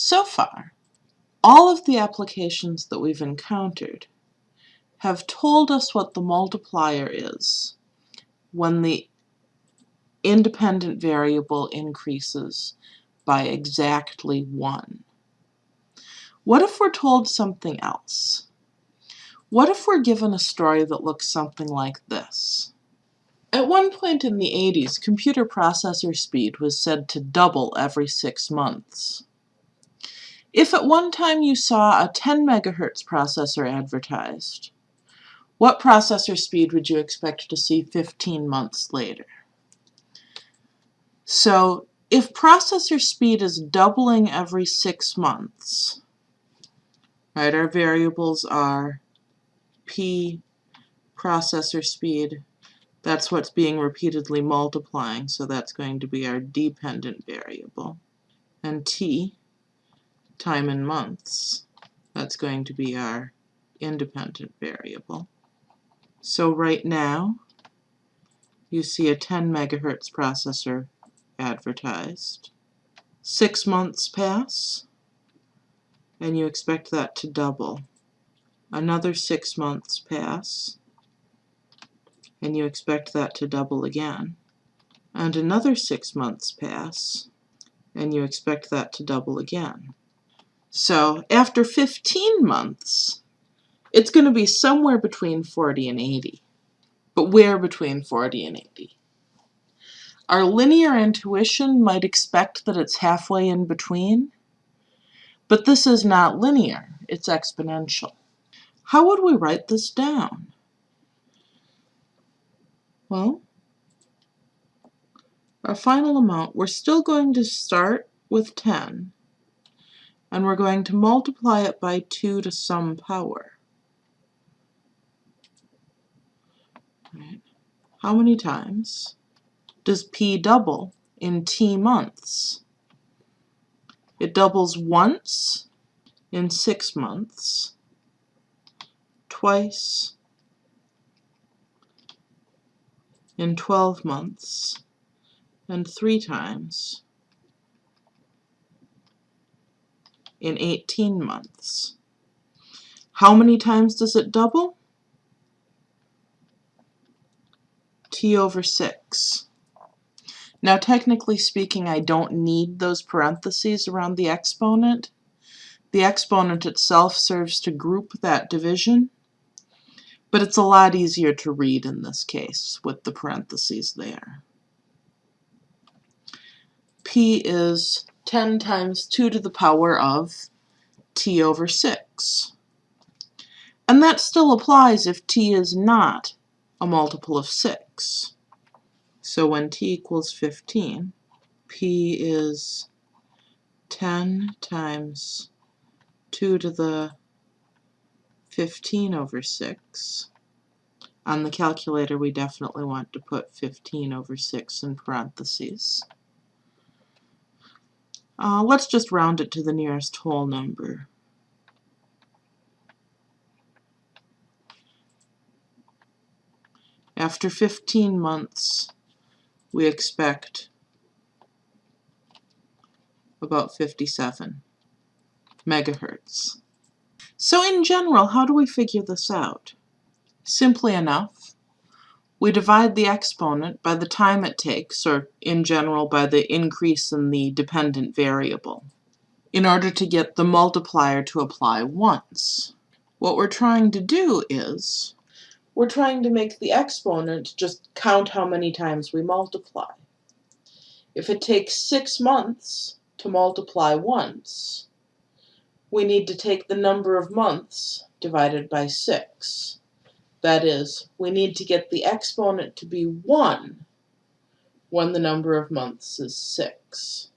So far, all of the applications that we've encountered have told us what the multiplier is when the independent variable increases by exactly 1. What if we're told something else? What if we're given a story that looks something like this? At one point in the 80s, computer processor speed was said to double every six months. If at one time you saw a 10 megahertz processor advertised, what processor speed would you expect to see 15 months later? So if processor speed is doubling every six months, right, our variables are P processor speed, that's what's being repeatedly multiplying, so that's going to be our dependent variable, and T time in months. That's going to be our independent variable. So right now, you see a 10 megahertz processor advertised. Six months pass, and you expect that to double. Another six months pass, and you expect that to double again. And another six months pass, and you expect that to double again. So after 15 months, it's going to be somewhere between 40 and 80. But where between 40 and 80? Our linear intuition might expect that it's halfway in between, but this is not linear, it's exponential. How would we write this down? Well, our final amount, we're still going to start with 10, and we're going to multiply it by 2 to some power. Right. How many times does P double in T months? It doubles once in six months, twice in 12 months, and three times in 18 months. How many times does it double? t over 6. Now technically speaking I don't need those parentheses around the exponent. The exponent itself serves to group that division, but it's a lot easier to read in this case with the parentheses there. P is 10 times 2 to the power of t over 6. And that still applies if t is not a multiple of 6. So when t equals 15, p is 10 times 2 to the 15 over 6. On the calculator we definitely want to put 15 over 6 in parentheses. Uh, let's just round it to the nearest whole number. After 15 months, we expect about 57 megahertz. So in general, how do we figure this out? Simply enough, we divide the exponent by the time it takes, or in general by the increase in the dependent variable, in order to get the multiplier to apply once. What we're trying to do is, we're trying to make the exponent just count how many times we multiply. If it takes six months to multiply once, we need to take the number of months divided by 6. That is, we need to get the exponent to be 1 when the number of months is 6.